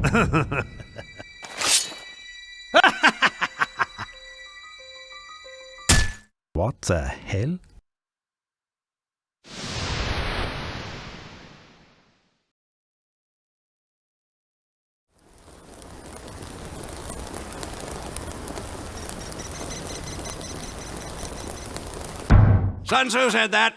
what the hell? Sun Tzu said that.